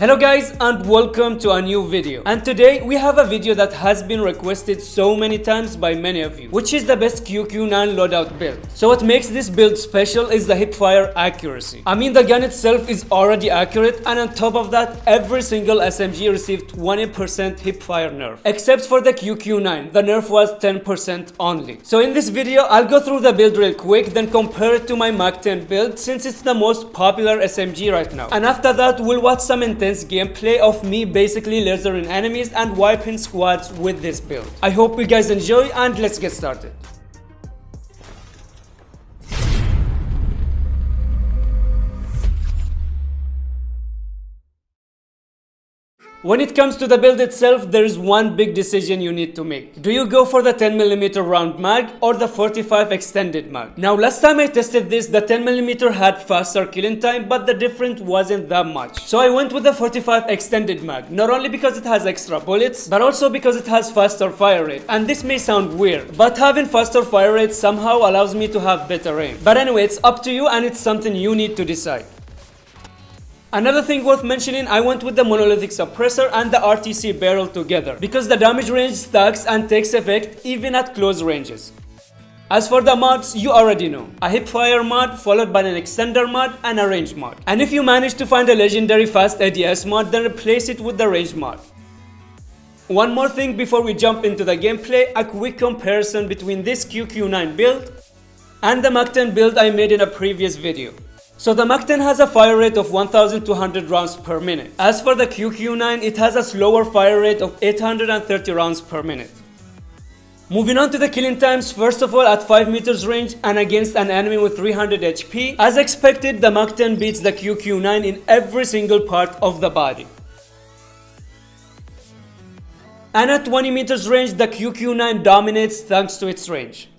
Hello guys and welcome to a new video and today we have a video that has been requested so many times by many of you which is the best QQ9 loadout build. So what makes this build special is the hipfire accuracy. I mean the gun itself is already accurate and on top of that every single SMG received 20% hipfire nerf except for the QQ9 the nerf was 10% only. So in this video I'll go through the build real quick then compare it to my Mac 10 build since it's the most popular SMG right now and after that we'll watch some intense gameplay of me basically lasering enemies and wiping squads with this build. I hope you guys enjoy and let's get started. When it comes to the build itself, there is one big decision you need to make. Do you go for the 10mm round mag or the 45 extended mag? Now last time I tested this, the 10mm had faster killing time, but the difference wasn't that much. So I went with the 45 extended mag, not only because it has extra bullets, but also because it has faster fire rate. And this may sound weird, but having faster fire rate somehow allows me to have better aim. But anyway, it's up to you and it's something you need to decide. Another thing worth mentioning, I went with the monolithic suppressor and the RTC barrel together because the damage range stacks and takes effect even at close ranges. As for the mods, you already know. A hipfire mod followed by an extender mod and a range mod. And if you manage to find a legendary fast ADS mod, then replace it with the range mod. One more thing before we jump into the gameplay, a quick comparison between this QQ9 build and the Mac 10 build I made in a previous video. So the Mac 10 has a fire rate of 1200 rounds per minute. As for the QQ9, it has a slower fire rate of 830 rounds per minute. Moving on to the killing times, first of all at 5 meters range and against an enemy with 300 HP. As expected, the Mac 10 beats the QQ9 in every single part of the body. And at 20 meters range, the QQ9 dominates thanks to its range.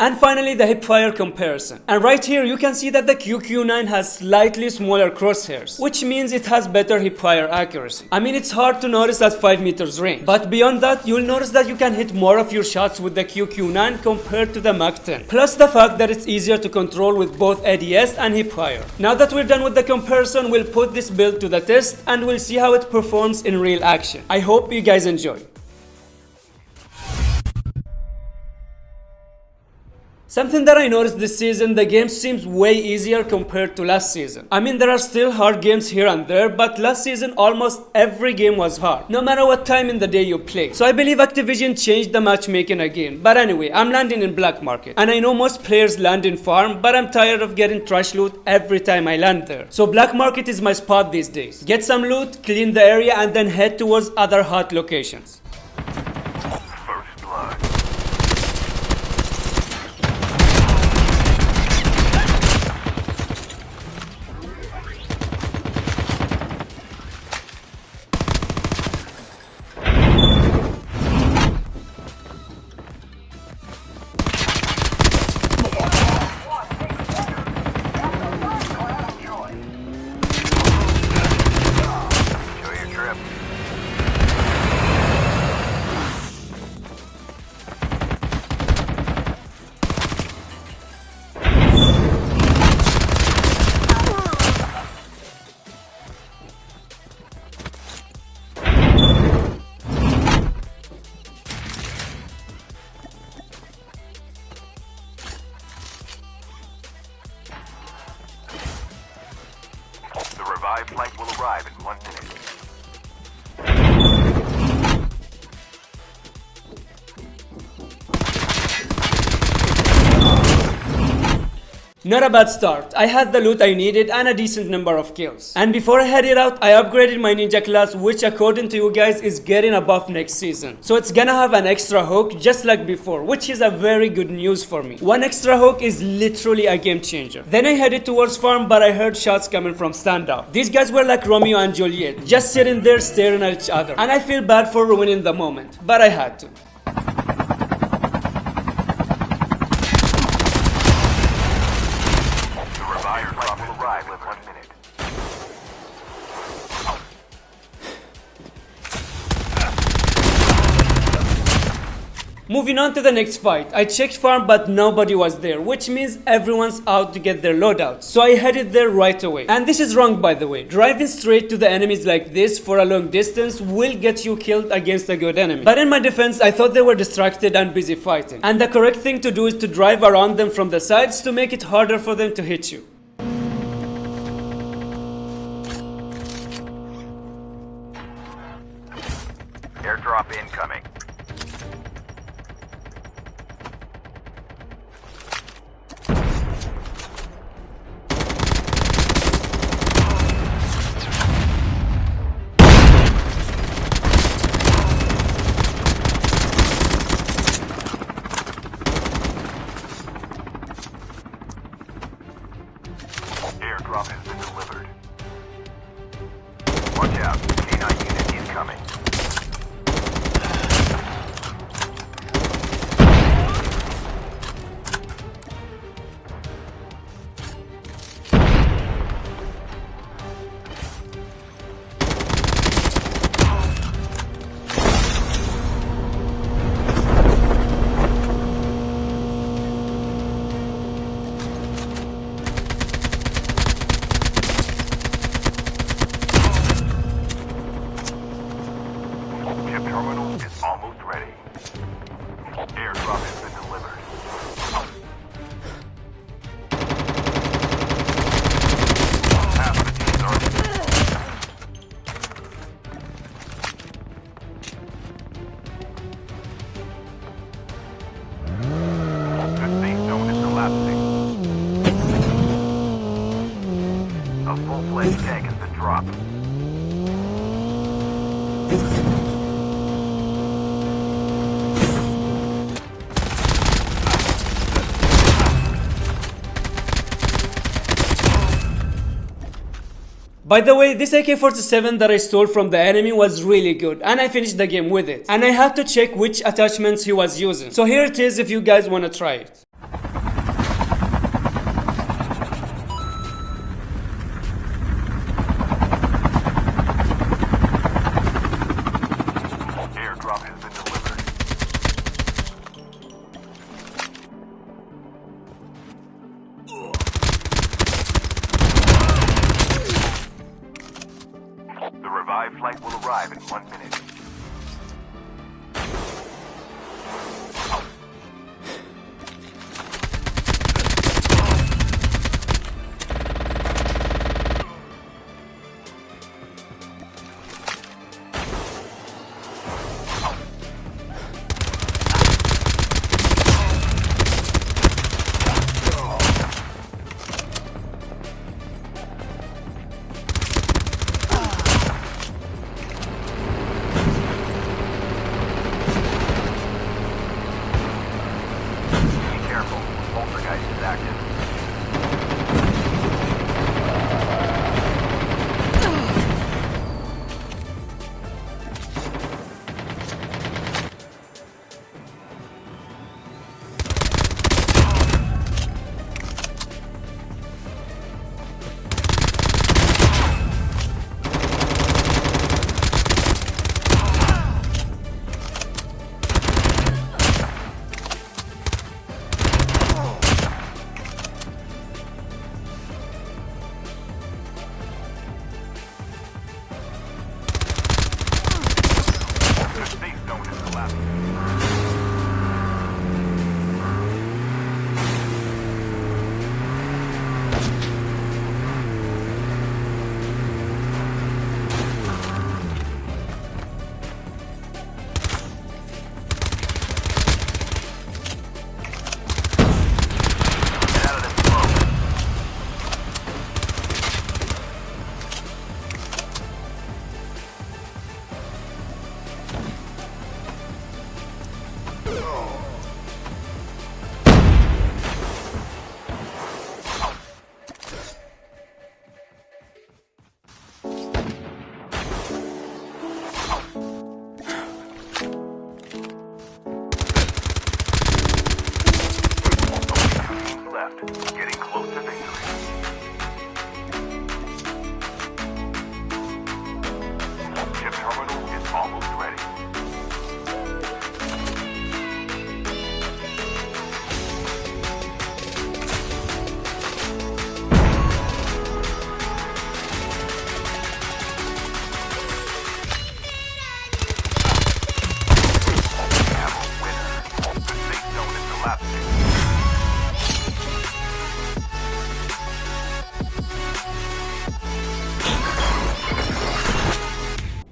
And finally the hipfire comparison. And right here you can see that the QQ9 has slightly smaller crosshairs, which means it has better hipfire accuracy. I mean it's hard to notice at 5 meters range, but beyond that you'll notice that you can hit more of your shots with the QQ9 compared to the Mac 10. Plus the fact that it's easier to control with both ADS and hipfire. Now that we're done with the comparison, we'll put this build to the test and we'll see how it performs in real action. I hope you guys enjoy. Something that I noticed this season, the game seems way easier compared to last season. I mean there are still hard games here and there, but last season almost every game was hard, no matter what time in the day you play. So I believe Activision changed the matchmaking again. But anyway, I'm landing in black market. And I know most players land in farm, but I'm tired of getting trash loot every time I land there. So black market is my spot these days. Get some loot, clean the area and then head towards other hot locations. Revived flight arrive in one minute. Not a bad start. I had the loot I needed and a decent number of kills. And before I headed out, I upgraded my ninja class which according to you guys is getting a buff next season. So it's gonna have an extra hook just like before, which is a very good news for me. One extra hook is literally a game changer. Then I headed towards farm but I heard shots coming from Standoff. These guys were like Romeo and Juliet, just sitting there staring at each other. And I feel bad for ruining the moment, but I had to. Moving on to the next fight, I checked farm but nobody was there, which means everyone's out to get their loadout. So I headed there right away. And this is wrong by the way. Driving straight to the enemies like this for a long distance will get you killed against a good enemy. But in my defense, I thought they were distracted and busy fighting. And the correct thing to do is to drive around them from the sides to make it harder for them to hit you. Airdrop incoming. Has Airdrop has been delivered. Are The is collapsing. A full-fledged tank has been dropped. By the way, this AK-47 that I stole from the enemy was really good and I finished the game with it. And I had to check which attachments he was using. So here it is if you guys wanna try it. Flight will arrive in one minute. Poltergeist is active.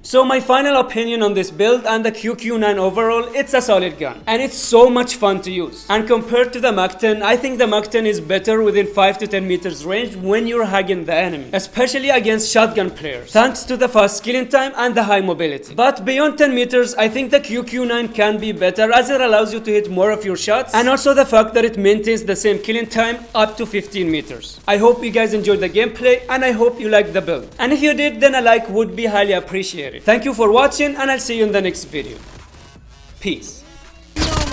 So my final opinion on this build and the QQ9 overall, it's a solid gun. And it's so much fun to use. And compared to the Mach 10, I think the Mach 10 is better within 5 to 10 meters range when you're hugging the enemy. Especially against shotgun players. Thanks to the fast killing time and the high mobility. But beyond 10 meters, I think the QQ9 can be better as it allows you to hit more of your shots. And also the fact that it maintains the same killing time up to 15 meters. I hope you guys enjoyed the gameplay and I hope you liked the build. And if you did, then a like would be highly appreciated it. Thank you for watching and I'll see you in the next video. Peace. No.